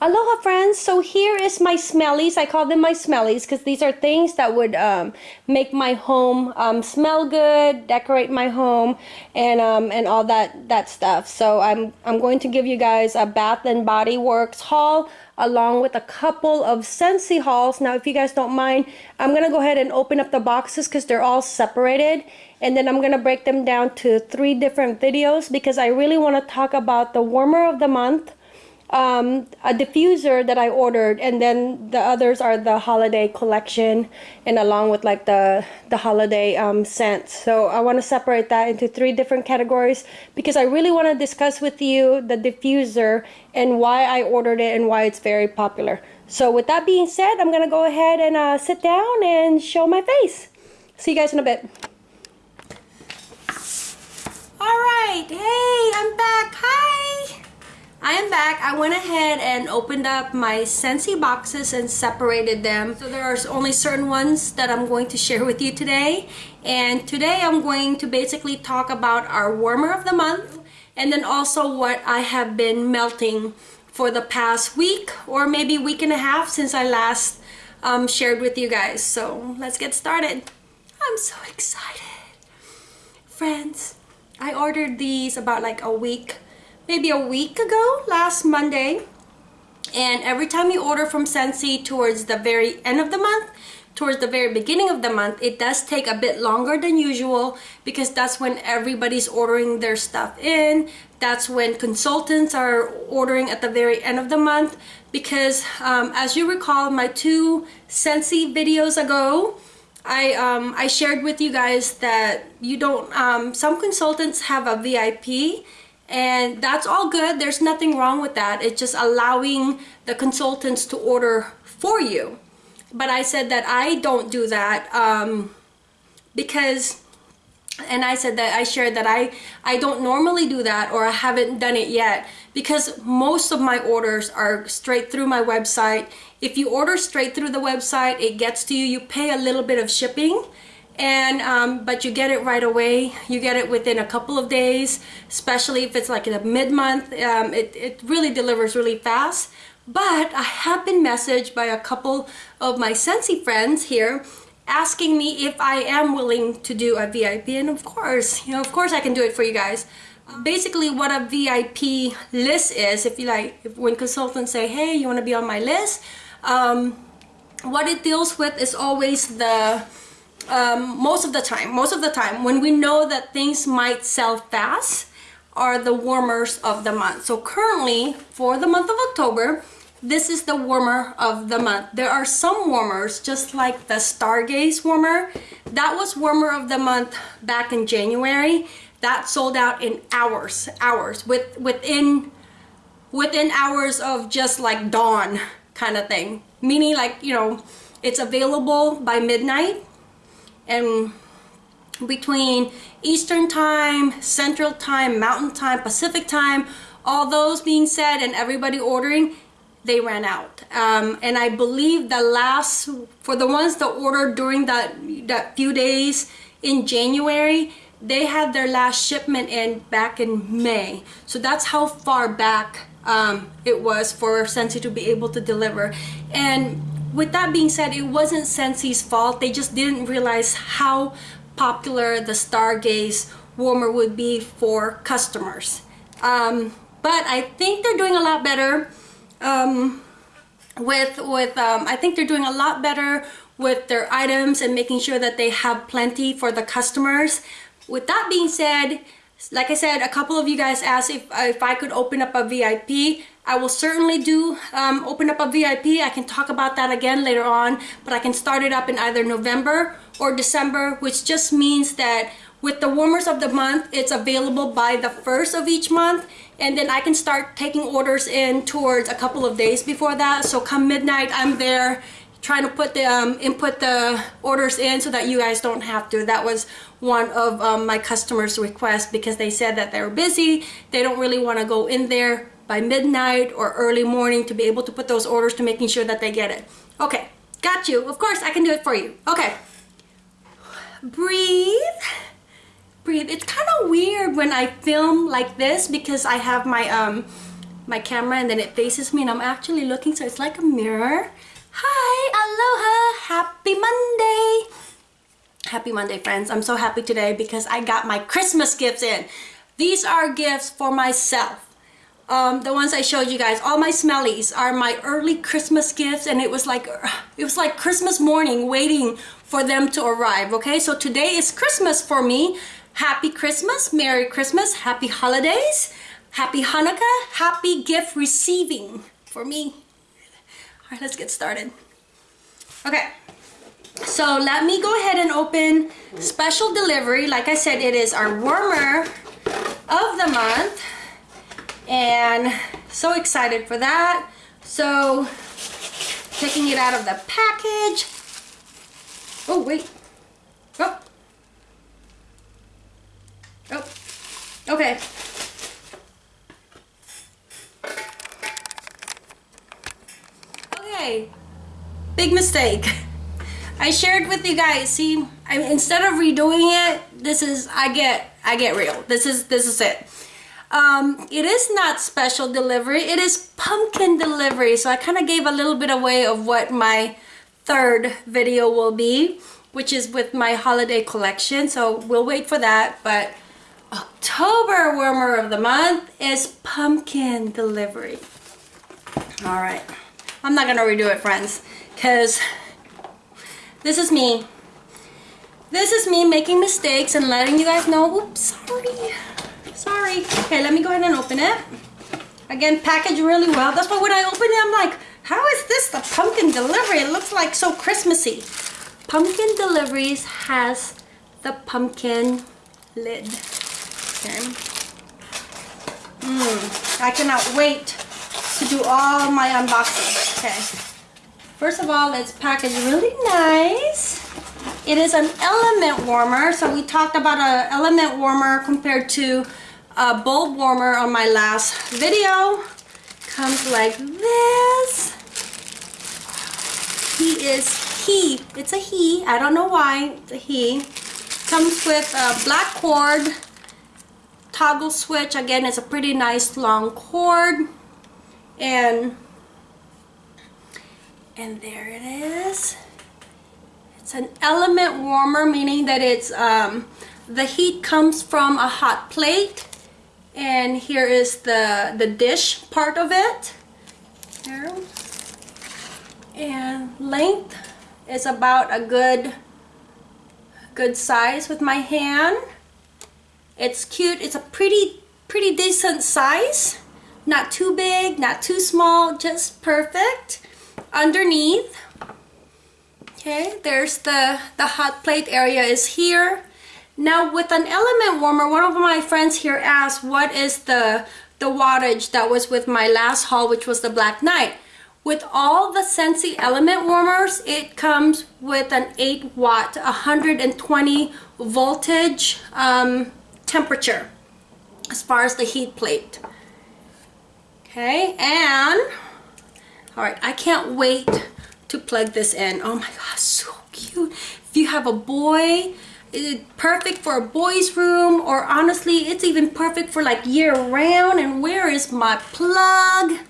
Aloha friends, so here is my smellies. I call them my smellies because these are things that would um, make my home um, smell good, decorate my home, and um, and all that that stuff. So I'm I'm going to give you guys a Bath and Body Works haul along with a couple of Scentsy hauls. Now if you guys don't mind, I'm gonna go ahead and open up the boxes because they're all separated and then I'm gonna break them down to three different videos because I really want to talk about the warmer of the month um, a diffuser that I ordered, and then the others are the holiday collection, and along with like the the holiday um, scents. So I want to separate that into three different categories because I really want to discuss with you the diffuser and why I ordered it and why it's very popular. So with that being said, I'm gonna go ahead and uh, sit down and show my face. See you guys in a bit. All right, hey, I'm back. Back. I went ahead and opened up my Scentsy boxes and separated them. So there are only certain ones that I'm going to share with you today. And today I'm going to basically talk about our warmer of the month and then also what I have been melting for the past week or maybe week and a half since I last um, shared with you guys. So let's get started. I'm so excited. Friends, I ordered these about like a week maybe a week ago, last Monday. And every time you order from Scentsy towards the very end of the month, towards the very beginning of the month, it does take a bit longer than usual because that's when everybody's ordering their stuff in. That's when consultants are ordering at the very end of the month because um, as you recall, my two Scentsy videos ago, I, um, I shared with you guys that you don't, um, some consultants have a VIP and that's all good. There's nothing wrong with that. It's just allowing the consultants to order for you. But I said that I don't do that um, because and I said that I shared that I I don't normally do that or I haven't done it yet because most of my orders are straight through my website. If you order straight through the website it gets to you. You pay a little bit of shipping and um, but you get it right away. You get it within a couple of days especially if it's like in a mid-month. Um, it, it really delivers really fast. But I have been messaged by a couple of my Scentsy friends here asking me if I am willing to do a VIP and of course you know of course I can do it for you guys. Basically what a VIP list is if you like if, when consultants say hey you want to be on my list? Um, what it deals with is always the um, most of the time, most of the time, when we know that things might sell fast, are the warmers of the month. So currently, for the month of October, this is the warmer of the month. There are some warmers, just like the Stargaze warmer. That was warmer of the month back in January. That sold out in hours, hours, with within within hours of just like dawn kind of thing. Meaning like, you know, it's available by midnight and between Eastern time, Central time, Mountain time, Pacific time, all those being said and everybody ordering, they ran out. Um, and I believe the last, for the ones that ordered during that, that few days in January, they had their last shipment in back in May. So that's how far back um, it was for Scentsy to be able to deliver. And with that being said, it wasn't Scentsy's fault. They just didn't realize how popular the Stargaze warmer would be for customers. Um, but I think they're doing a lot better um, with, with um, I think they're doing a lot better with their items and making sure that they have plenty for the customers. With that being said, like I said, a couple of you guys asked if, if I could open up a VIP. I will certainly do um, open up a VIP. I can talk about that again later on, but I can start it up in either November or December, which just means that with the warmers of the month, it's available by the first of each month, and then I can start taking orders in towards a couple of days before that. So come midnight, I'm there trying to put the um, input the orders in so that you guys don't have to. That was one of um, my customers' requests because they said that they're busy, they don't really want to go in there by midnight or early morning to be able to put those orders to making sure that they get it. Okay, got you. Of course, I can do it for you. Okay. Breathe. Breathe. It's kind of weird when I film like this because I have my um my camera and then it faces me and I'm actually looking so it's like a mirror. Hi, aloha, happy Monday. Happy Monday friends. I'm so happy today because I got my Christmas gifts in. These are gifts for myself. Um, the ones I showed you guys, all my smellies are my early Christmas gifts and it was like it was like Christmas morning waiting for them to arrive okay so today is Christmas for me happy Christmas Merry Christmas happy holidays happy Hanukkah happy gift receiving for me all right let's get started okay so let me go ahead and open special delivery like I said it is our warmer of the month and so excited for that so taking it out of the package Oh, wait. Oh. Oh. Okay. Okay. Big mistake. I shared with you guys. See, I instead of redoing it, this is I get I get real. This is this is it. Um, it is not special delivery. It is pumpkin delivery. So I kind of gave a little bit away of what my third video will be which is with my holiday collection so we'll wait for that but October warmer of the month is pumpkin delivery all right I'm not gonna redo it friends because this is me this is me making mistakes and letting you guys know oops sorry sorry okay let me go ahead and open it again packaged really well that's why when I open it I'm like how is this the pumpkin delivery? It looks like so Christmassy. Pumpkin Deliveries has the pumpkin lid. Okay. Mm, I cannot wait to do all my unboxing. Okay. First of all, it's packaged really nice. It is an element warmer. So we talked about an element warmer compared to a bulb warmer on my last video. Comes like this he is he it's a he I don't know why it's a he comes with a black cord toggle switch again it's a pretty nice long cord and and there it is. It's an element warmer meaning that it's um, the heat comes from a hot plate. And here is the the dish part of it. And length is about a good good size with my hand. It's cute. It's a pretty pretty decent size not too big not too small just perfect. Underneath okay there's the the hot plate area is here. Now with an element warmer one of my friends here asked what is the the wattage that was with my last haul which was the black knight? With all the Scentsy element warmers, it comes with an 8 watt, 120 voltage um, temperature as far as the heat plate. Okay, and all right, I can't wait to plug this in. Oh my gosh, so cute. If you have a boy, it's perfect for a boy's room or honestly, it's even perfect for like year round. And where is my plug?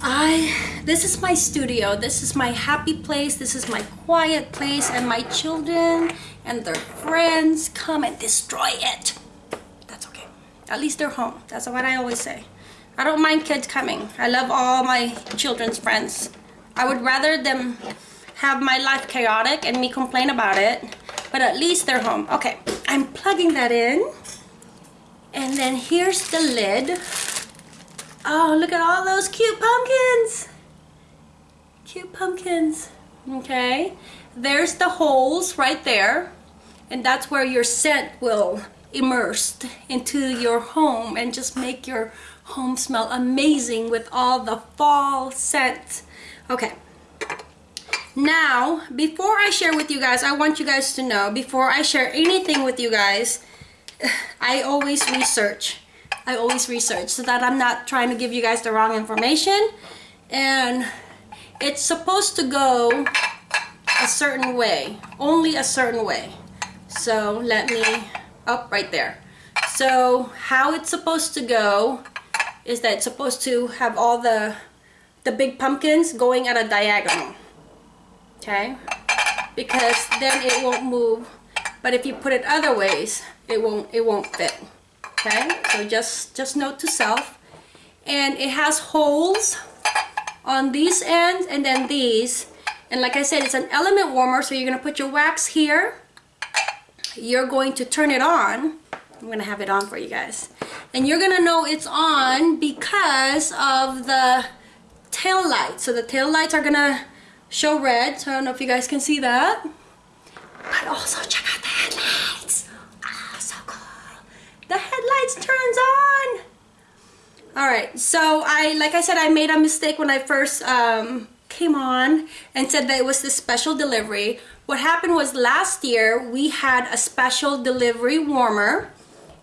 I this is my studio this is my happy place this is my quiet place and my children and their friends come and destroy it at least they're home that's what I always say I don't mind kids coming I love all my children's friends I would rather them have my life chaotic and me complain about it but at least they're home okay I'm plugging that in and then here's the lid Oh, look at all those cute pumpkins. Cute pumpkins. Okay. There's the holes right there. And that's where your scent will immerse into your home and just make your home smell amazing with all the fall scents. Okay. Now, before I share with you guys, I want you guys to know, before I share anything with you guys, I always research. I always research so that I'm not trying to give you guys the wrong information. And it's supposed to go a certain way, only a certain way. So let me, up right there. So how it's supposed to go is that it's supposed to have all the the big pumpkins going at a diagonal okay? Because then it won't move but if you put it other ways it won't it won't fit okay? So just just note to self. And it has holes on these ends and then these. And like I said it's an element warmer so you're gonna put your wax here you're going to turn it on. I'm gonna have it on for you guys. And you're gonna know it's on because of the tail lights so the tail lights are gonna show red. So I don't know if you guys can see that. But also check out the headlights. Oh so cool. The headlights turns on. All right so I like I said I made a mistake when I first um, came on and said that it was the special delivery what happened was last year we had a special delivery warmer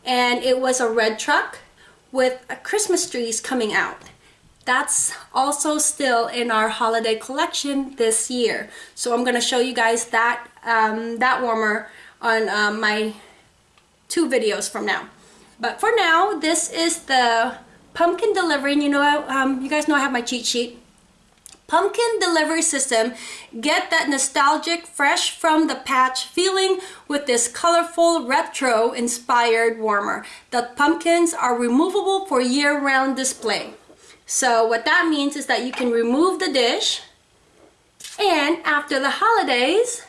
and it was a red truck with Christmas trees coming out. That's also still in our holiday collection this year. So I'm gonna show you guys that um, that warmer on um, my two videos from now. But for now this is the pumpkin delivery and you know um, you guys know I have my cheat sheet pumpkin delivery system get that nostalgic fresh from the patch feeling with this colorful retro inspired warmer the pumpkins are removable for year-round display so what that means is that you can remove the dish and after the holidays,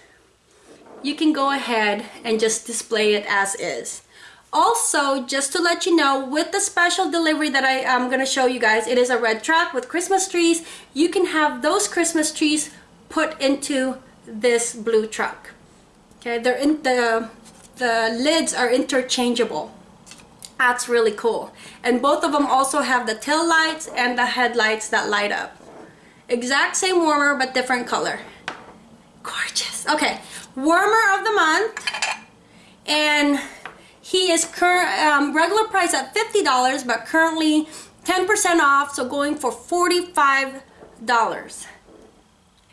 you can go ahead and just display it as is. Also, just to let you know, with the special delivery that I am going to show you guys, it is a red truck with Christmas trees. You can have those Christmas trees put into this blue truck. Okay, they're in the the lids are interchangeable. That's really cool. And both of them also have the tail lights and the headlights that light up. Exact same warmer, but different color. Gorgeous. Okay, warmer of the month. And he is current um, regular price at $50, but currently 10% off, so going for $45.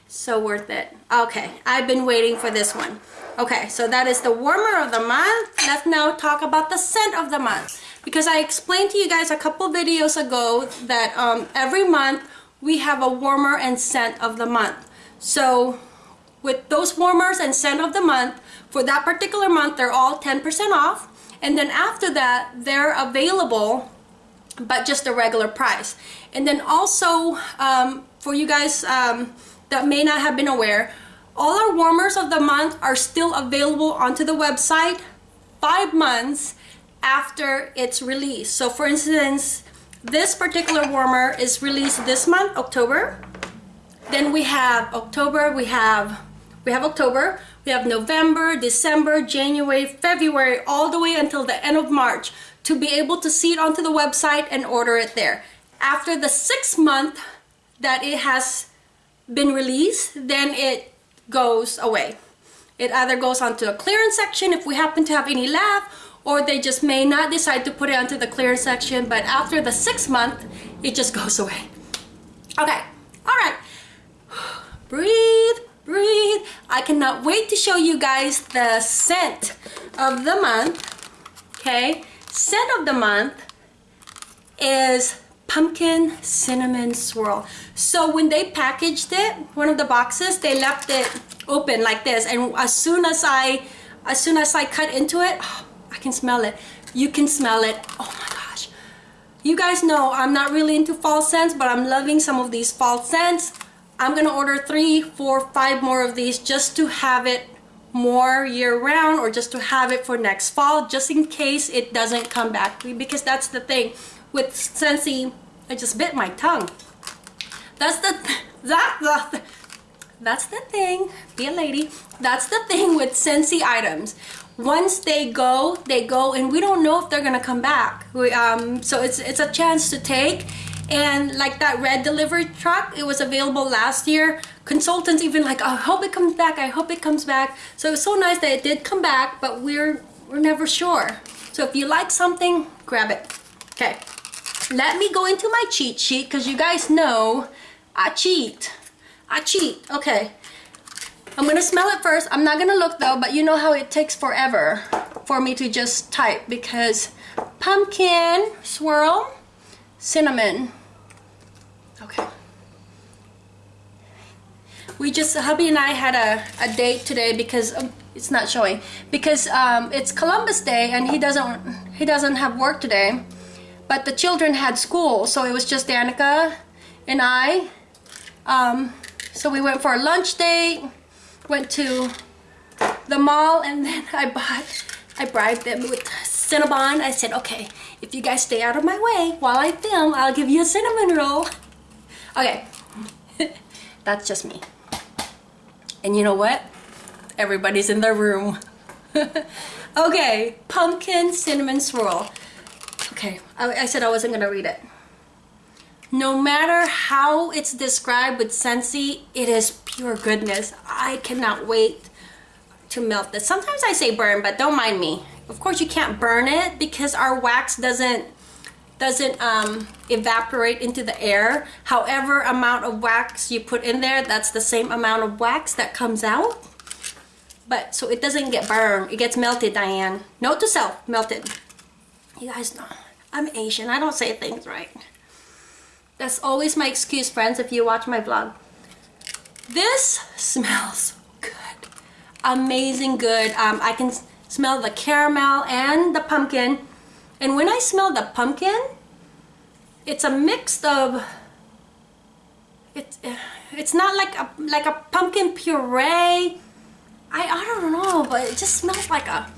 So worth it. Okay, I've been waiting for this one. Okay, so that is the warmer of the month. Let's now talk about the scent of the month. Because I explained to you guys a couple videos ago that um, every month we have a warmer and scent of the month. So with those warmers and scent of the month, for that particular month, they're all 10% off. And then after that, they're available, but just a regular price. And then also, um, for you guys um, that may not have been aware, all our warmers of the month are still available onto the website five months after it's released. So for instance, this particular warmer is released this month, October. Then we have October, we have we have October, we have November, December, January, February, all the way until the end of March to be able to see it onto the website and order it there. After the six month that it has been released, then it goes away. It either goes onto a clearance section if we happen to have any left, or they just may not decide to put it onto the clearance section, but after the six month, it just goes away. Okay, all right. Breathe, breathe. I cannot wait to show you guys the scent of the month. Okay, scent of the month is pumpkin cinnamon swirl. So when they packaged it, one of the boxes, they left it open like this. And as soon as I, as soon as I cut into it, oh, I can smell it. You can smell it. Oh my gosh. You guys know I'm not really into fall scents, but I'm loving some of these fall scents. I'm gonna order three, four, five more of these just to have it more year round or just to have it for next fall just in case it doesn't come back. Because that's the thing. With Scentsy I just bit my tongue. That's the that the that's the thing. Be a lady. That's the thing with Scentsy items. Once they go they go and we don't know if they're gonna come back. We, um, so it's it's a chance to take and like that red delivery truck it was available last year. Consultants even like I hope it comes back. I hope it comes back. So it was so nice that it did come back but we're we're never sure. So if you like something grab it. Okay. Let me go into my cheat sheet because you guys know I cheat. I cheat. Okay. I'm gonna smell it first. I'm not gonna look though but you know how it takes forever for me to just type because pumpkin swirl cinnamon. Okay. We just, hubby and I had a, a date today because um, it's not showing because um, it's Columbus Day and he doesn't he doesn't have work today but the children had school so it was just Danica and I um, so we went for a lunch date went to the mall and then I bought I bribed them with Cinnabon I said okay if you guys stay out of my way while I film I'll give you a cinnamon roll okay that's just me and you know what Everybody's in their room. okay, pumpkin cinnamon swirl. Okay, I, I said I wasn't gonna read it. No matter how it's described with Scentsy, it is pure goodness. I cannot wait to melt this. Sometimes I say burn, but don't mind me. Of course you can't burn it because our wax doesn't doesn't um, evaporate into the air. However amount of wax you put in there, that's the same amount of wax that comes out. But so it doesn't get burned. It gets melted Diane. Note to self melted. You guys know I'm Asian. I don't say things right. That's always my excuse friends if you watch my vlog. This smells good. Amazing good. Um, I can smell the caramel and the pumpkin and when I smell the pumpkin it's a mix of it's it's not like a like a pumpkin puree I, I don't know, but it just smells like a,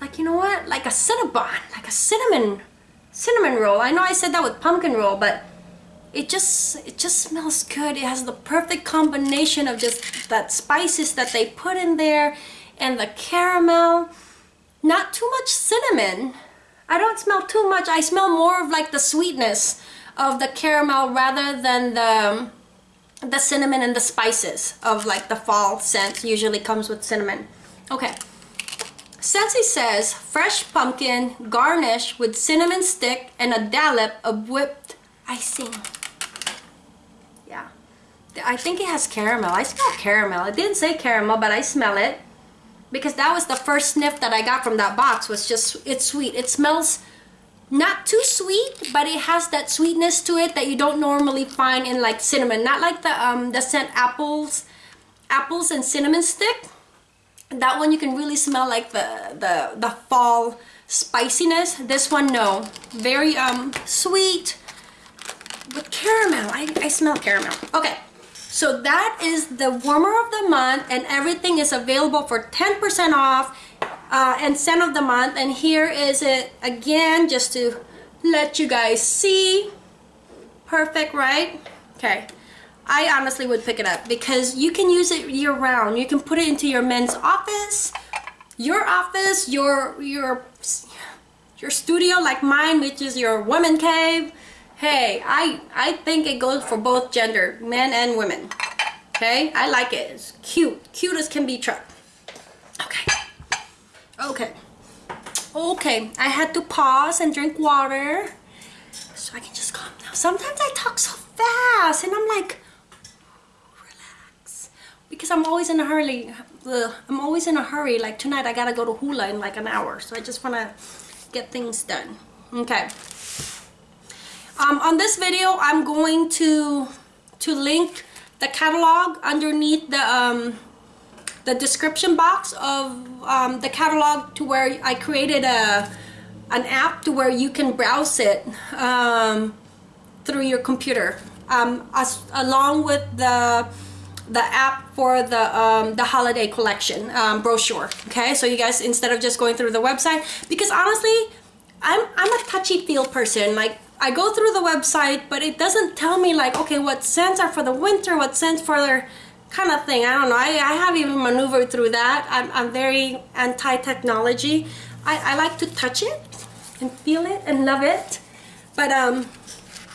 like, you know what? Like a Cinnabon, like a cinnamon, cinnamon roll. I know I said that with pumpkin roll, but it just, it just smells good. It has the perfect combination of just that spices that they put in there and the caramel. Not too much cinnamon. I don't smell too much. I smell more of like the sweetness of the caramel rather than the the cinnamon and the spices of like the fall scent usually comes with cinnamon. Okay. Scentsy says fresh pumpkin garnish with cinnamon stick and a dollop of whipped icing. Yeah. I think it has caramel. I smell caramel. It didn't say caramel, but I smell it. Because that was the first sniff that I got from that box was just, it's sweet. It smells not too sweet but it has that sweetness to it that you don't normally find in like cinnamon. Not like the um the scent apples apples and cinnamon stick. That one you can really smell like the the the fall spiciness. This one no. Very um sweet with caramel. I, I smell caramel. Okay so that is the warmer of the month and everything is available for 10% off uh, and scent of the month. And here is it again just to let you guys see. Perfect right? Okay. I honestly would pick it up because you can use it year round you can put it into your men's office your office your your your studio like mine which is your woman cave hey I I think it goes for both gender men and women okay I like it it's cute cute as can be truck okay Okay. Okay, I had to pause and drink water so I can just calm down. Sometimes I talk so fast and I'm like, relax. Because I'm always in a hurry. Ugh, I'm always in a hurry. Like tonight I gotta go to Hula in like an hour. So I just wanna get things done. Okay. Um, on this video, I'm going to to link the catalog underneath the um, the description box of um, the catalog to where I created a an app to where you can browse it um, through your computer. Um, as, along with the the app for the um, the holiday collection um, brochure okay? So you guys instead of just going through the website because honestly I'm, I'm a touchy feel person like I go through the website but it doesn't tell me like okay what scents are for the winter what scents for their kind of thing. I don't know. I, I have even maneuvered through that. I'm, I'm very anti-technology. I, I like to touch it and feel it and love it. But um,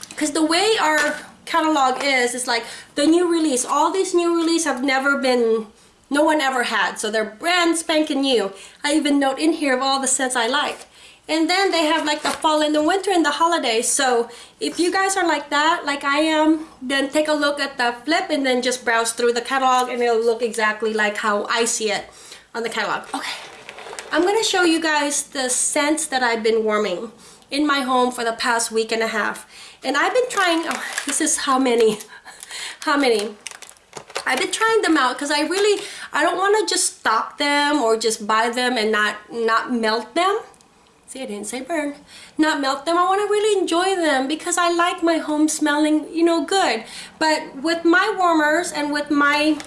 because the way our catalog is, is like the new release. All these new release have never been, no one ever had. So they're brand spanking new. I even note in here of all the scents I like. And then they have like the fall and the winter and the holidays. So if you guys are like that, like I am, then take a look at the flip and then just browse through the catalog and it'll look exactly like how I see it on the catalog. Okay, I'm gonna show you guys the scents that I've been warming. in my home for the past week and a half. And I've been trying, oh, this is how many, how many? I've been trying them out because I really, I don't want to just stock them or just buy them and not, not melt them. See, I didn't say burn. Not melt them. I want to really enjoy them because I like my home smelling, you know, good. But with my warmers and with my,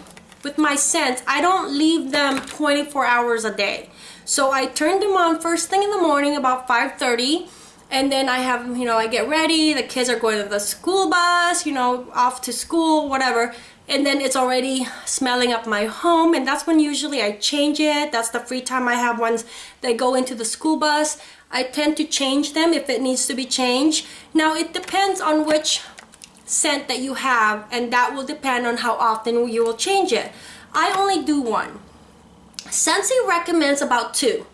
with my scents, I don't leave them 24 hours a day. So I turn them on first thing in the morning about 5.30 and then I have, you know, I get ready, the kids are going to the school bus, you know, off to school, whatever and then it's already smelling up my home and that's when usually I change it that's the free time I have once they go into the school bus I tend to change them if it needs to be changed. Now it depends on which scent that you have and that will depend on how often you will change it. I only do one. Scentsy recommends about two.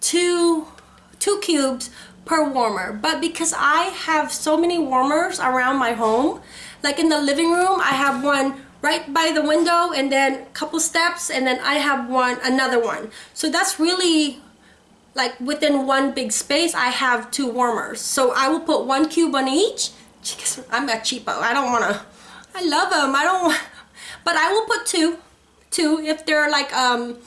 Two two cubes per warmer. But because I have so many warmers around my home like in the living room I have one right by the window and then a couple steps and then I have one another one. So that's really like within one big space I have two warmers. So I will put one cube on each. I'm a cheapo. I don't want to I love them I don't want but I will put two two if they're like um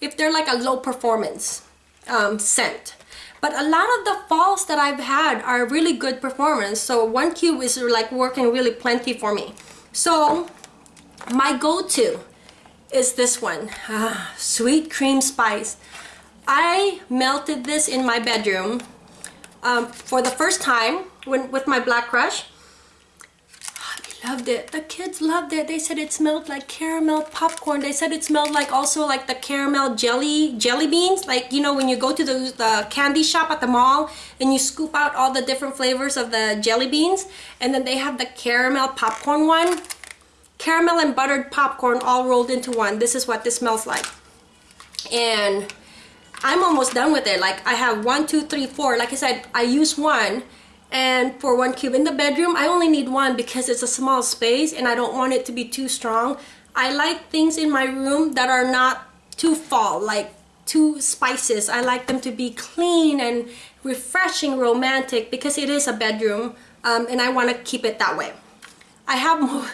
if they're like a low performance um, scent. But a lot of the falls that I've had are really good performance. So one cube is like working really plenty for me. So my go-to is this one, ah, Sweet Cream Spice. I melted this in my bedroom um, for the first time when, with my Black Crush. I loved it. The kids loved it. They said it smelled like caramel popcorn. They said it smelled like also like the caramel jelly jelly beans. Like, you know, when you go to the, the candy shop at the mall and you scoop out all the different flavors of the jelly beans and then they have the caramel popcorn one caramel and buttered popcorn all rolled into one. This is what this smells like. And I'm almost done with it. Like I have one, two, three, four. Like I said, I use one and for one cube in the bedroom, I only need one because it's a small space and I don't want it to be too strong. I like things in my room that are not too fall, like too spices. I like them to be clean and refreshing, romantic because it is a bedroom um, and I want to keep it that way. I have more,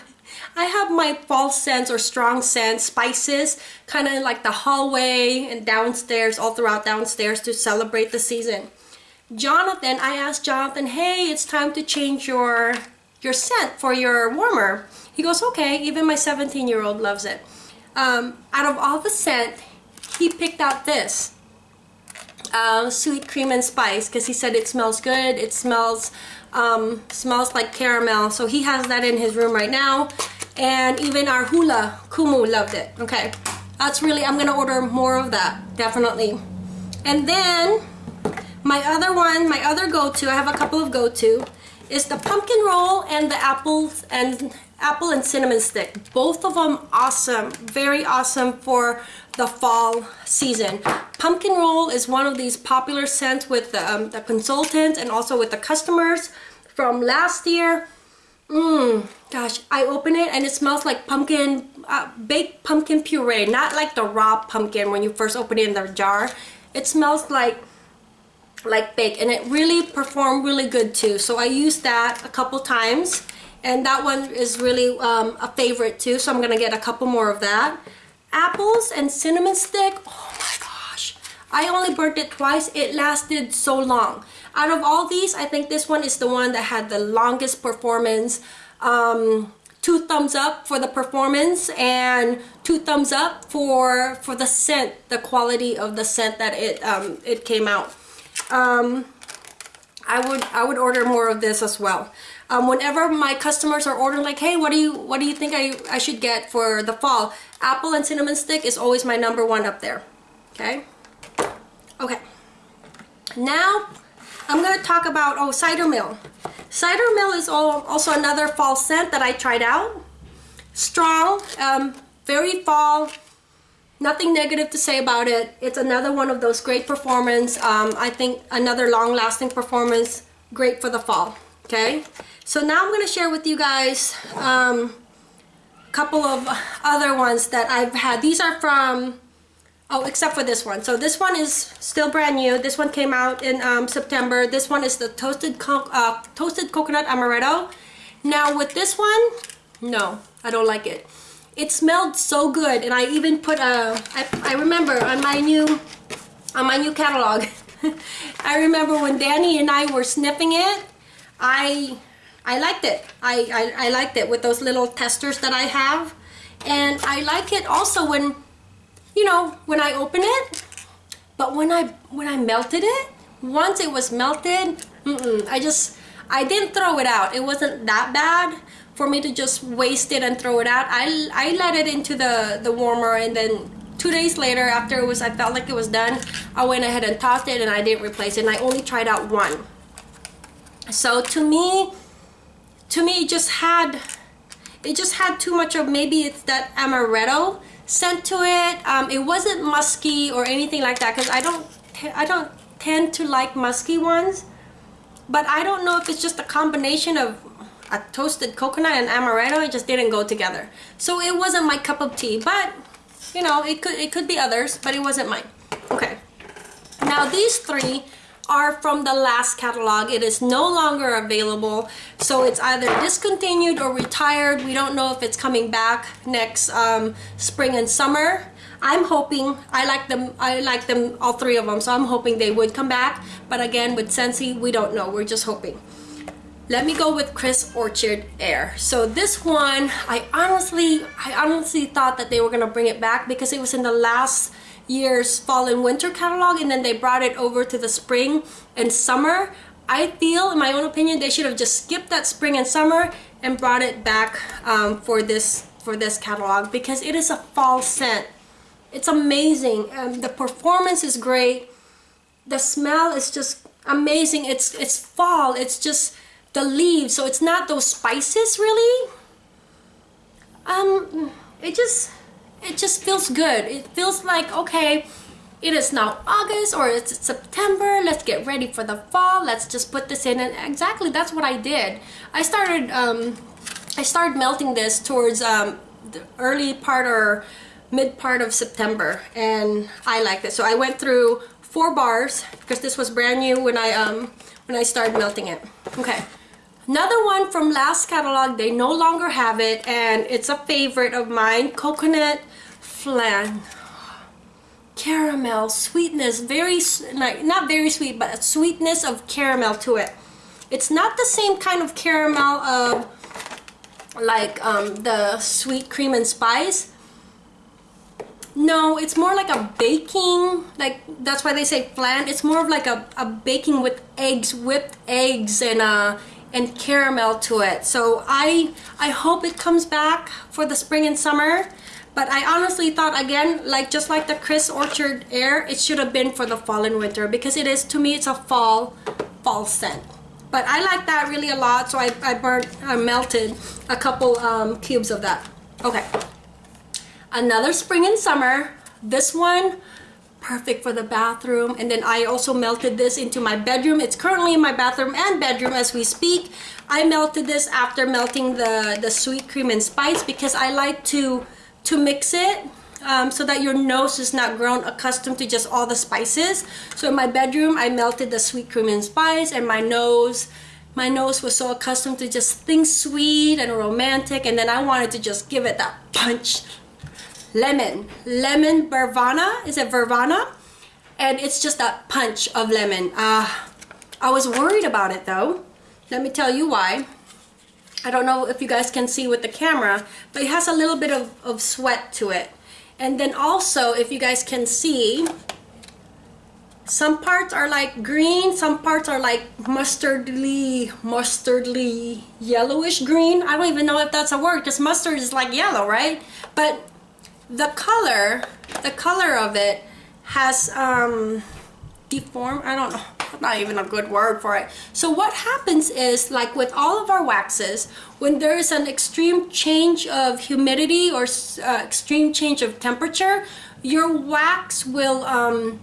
I have my fall scents or strong scents, spices, kind of like the hallway and downstairs, all throughout downstairs to celebrate the season. Jonathan, I asked Jonathan, hey, it's time to change your, your scent for your warmer. He goes, okay, even my 17 year old loves it. Um, out of all the scent, he picked out this. Uh, sweet cream and spice because he said it smells good it smells um, smells like caramel so he has that in his room right now and even our hula kumu loved it. Okay. That's really I'm gonna order more of that definitely. And then my other one my other go-to I have a couple of go-to is the pumpkin roll and the apples and apple and cinnamon stick. Both of them awesome very awesome for the fall season. Pumpkin roll is one of these popular scents with the, um, the consultants and also with the customers from last year. Mmm, gosh, I open it and it smells like pumpkin, uh, baked pumpkin puree, not like the raw pumpkin when you first open it in the jar. It smells like like baked and it really performed really good too. So I used that a couple times and that one is really um, a favorite too. So I'm gonna get a couple more of that. Apples and cinnamon stick, oh my gosh. I only burnt it twice, it lasted so long out of all these I think this one is the one that had the longest performance um, two thumbs up for the performance and two thumbs up for for the scent the quality of the scent that it um, it came out. Um, I would I would order more of this as well. Um, whenever my customers are ordering like hey what do you what do you think I, I should get for the fall? Apple and cinnamon stick is always my number one up there. Okay? Okay. Now I'm going to talk about, oh, Cider Mill. Cider Mill is all, also another fall scent that I tried out. Strong, um, very fall, nothing negative to say about it. It's another one of those great performance. Um, I think another long-lasting performance, great for the fall, okay? So now I'm going to share with you guys um, a couple of other ones that I've had. These are from Oh, except for this one. So this one is still brand new. This one came out in um, September. This one is the toasted co uh, toasted coconut amaretto. Now with this one, no, I don't like it. It smelled so good, and I even put a. I, I remember on my new on my new catalog. I remember when Danny and I were sniffing it. I I liked it. I, I I liked it with those little testers that I have, and I like it also when you know, when I open it, but when I when I melted it, once it was melted, mm -mm, I just I didn't throw it out. It wasn't that bad for me to just waste it and throw it out. I I let it into the the warmer and then two days later after it was I felt like it was done, I went ahead and tossed it and I didn't replace it and I only tried out one. So to me, to me it just had it just had too much of maybe it's that amaretto scent to it. Um, it wasn't musky or anything like that because I don't I don't tend to like musky ones. But I don't know if it's just a combination of a toasted coconut and amaretto. It just didn't go together. So it wasn't my cup of tea. But you know, it could it could be others, but it wasn't mine. Okay. Now these three are from the last catalog. It is no longer available. So it's either discontinued or retired. We don't know if it's coming back next um, spring and summer. I'm hoping, I like them, I like them, all three of them, so I'm hoping they would come back. But again, with Scentsy, we don't know, we're just hoping. Let me go with Crisp Orchard Air. So this one, I honestly, I honestly thought that they were gonna bring it back because it was in the last year's fall and winter catalog and then they brought it over to the spring and summer. I feel in my own opinion they should have just skipped that spring and summer and brought it back um, for this for this catalog because it is a fall scent. It's amazing um, the performance is great. The smell is just amazing. It's it's fall. It's just the leaves. So it's not those spices really? Um it just it just feels good. It feels like, okay, it is now August or it's September. Let's get ready for the fall. Let's just put this in. And exactly that's what I did. I started, um, I started melting this towards um, the early part or mid part of September. And I liked it. So I went through four bars because this was brand new when I, um, when I started melting it. Okay. Another one from last catalog, they no longer have it and it's a favorite of mine, coconut flan. Caramel, sweetness, very, not very sweet, but a sweetness of caramel to it. It's not the same kind of caramel of like um, the sweet cream and spice. No, it's more like a baking, like that's why they say flan. It's more of like a, a baking with eggs, whipped eggs and uh, and caramel to it. So I, I hope it comes back for the spring and summer. But I honestly thought again, like just like the Crisp Orchard Air, it should have been for the fall and winter because it is, to me, it's a fall, fall scent. But I like that really a lot, so I, I burnt, I melted a couple um, cubes of that. Okay. Another spring and summer. This one, perfect for the bathroom and then I also melted this into my bedroom it's currently in my bathroom and bedroom as we speak I melted this after melting the the sweet cream and spice because I like to to mix it um, so that your nose is not grown accustomed to just all the spices. So in my bedroom I melted the sweet cream and spice and my nose my nose was so accustomed to just things sweet and romantic and then I wanted to just give it that punch. Lemon. Lemon Vervana. Is it Vervana? And it's just that punch of lemon. Uh, I was worried about it though. Let me tell you why I don't know if you guys can see with the camera but it has a little bit of, of sweat to it. And then also if you guys can see some parts are like green some parts are like mustardly mustardly yellowish green. I don't even know if that's a word because mustard is like yellow right? But the color, the color of it has um, deformed, I don't know, not even a good word for it. So what happens is like with all of our waxes, when there is an extreme change of humidity or uh, extreme change of temperature, your wax will, um,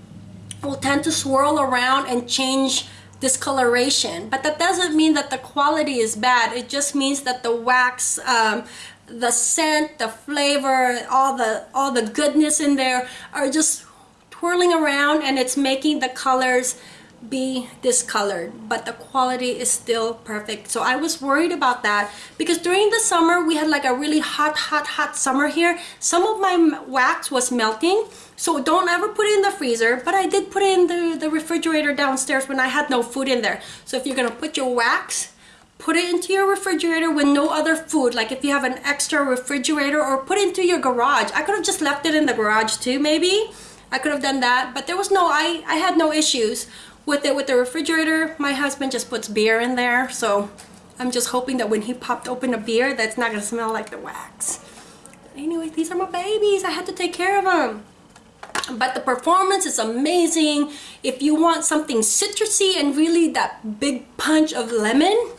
will tend to swirl around and change discoloration but that doesn't mean that the quality is bad it just means that the wax um, the scent, the flavor, all the all the goodness in there are just twirling around and it's making the colors be discolored but the quality is still perfect. So I was worried about that because during the summer we had like a really hot hot hot summer here. Some of my wax was melting so don't ever put it in the freezer but I did put it in the, the refrigerator downstairs when I had no food in there. So if you're gonna put your wax put it into your refrigerator with no other food like if you have an extra refrigerator or put it into your garage. I could have just left it in the garage too maybe. I could have done that but there was no I I had no issues with it with the refrigerator my husband just puts beer in there so I'm just hoping that when he popped open a beer that's not gonna smell like the wax. Anyway these are my babies. I had to take care of them but the performance is amazing. If you want something citrusy and really that big punch of lemon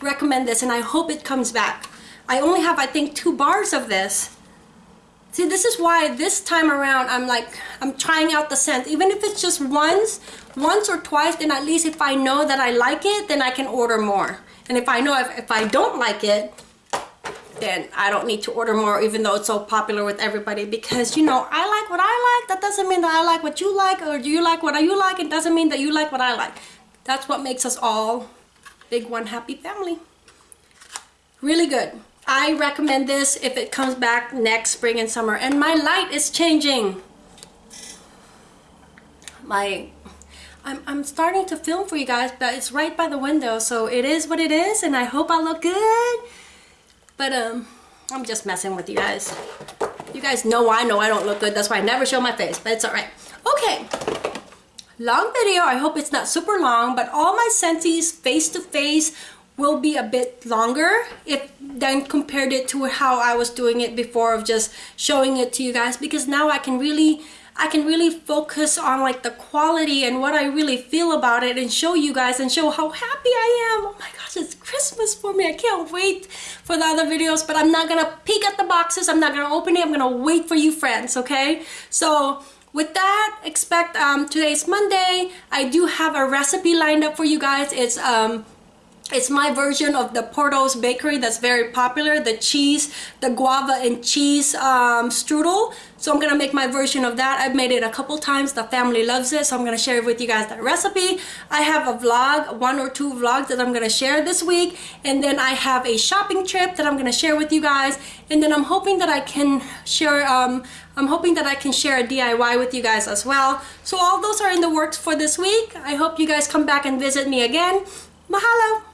recommend this and I hope it comes back. I only have I think two bars of this See, this is why this time around I'm like, I'm trying out the scent. Even if it's just once, once or twice, then at least if I know that I like it, then I can order more. And if I know if, if I don't like it, then I don't need to order more even though it's so popular with everybody. Because you know I like what I like. That doesn't mean that I like what you like or do you like what you like. It doesn't mean that you like what I like. That's what makes us all big one happy family. Really good I recommend this if it comes back next spring and summer. And my light is changing. My, I'm, I'm starting to film for you guys, but it's right by the window. So it is what it is, and I hope I look good. But um, I'm just messing with you guys. You guys know I know I don't look good. That's why I never show my face, but it's all right. Okay, long video. I hope it's not super long, but all my Scentsy face-to-face will be a bit longer if then compared it to how I was doing it before of just showing it to you guys because now I can really I can really focus on like the quality and what I really feel about it and show you guys and show how happy I am. Oh my gosh, it's Christmas for me. I can't wait for the other videos, but I'm not gonna peek at the boxes. I'm not gonna open it. I'm gonna wait for you friends, okay? So with that, expect um, today's Monday. I do have a recipe lined up for you guys. It's um, it's my version of the Porto's Bakery that's very popular, the cheese, the guava and cheese um, strudel. So I'm gonna make my version of that. I've made it a couple times, the family loves it, so I'm gonna share with you guys that recipe. I have a vlog, one or two vlogs that I'm gonna share this week, and then I have a shopping trip that I'm gonna share with you guys, and then I'm hoping that I can share, um, I'm hoping that I can share a DIY with you guys as well. So all those are in the works for this week. I hope you guys come back and visit me again. Mahalo!